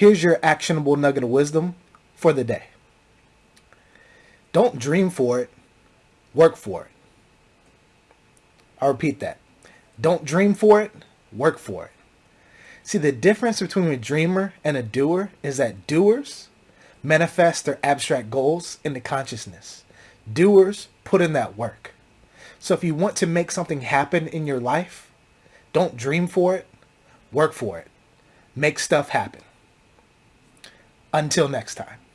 Here's your actionable nugget of wisdom for the day. Don't dream for it, work for it. I'll repeat that. Don't dream for it, work for it. See, the difference between a dreamer and a doer is that doers manifest their abstract goals into consciousness. Doers put in that work. So if you want to make something happen in your life, don't dream for it, work for it. Make stuff happen. Until next time.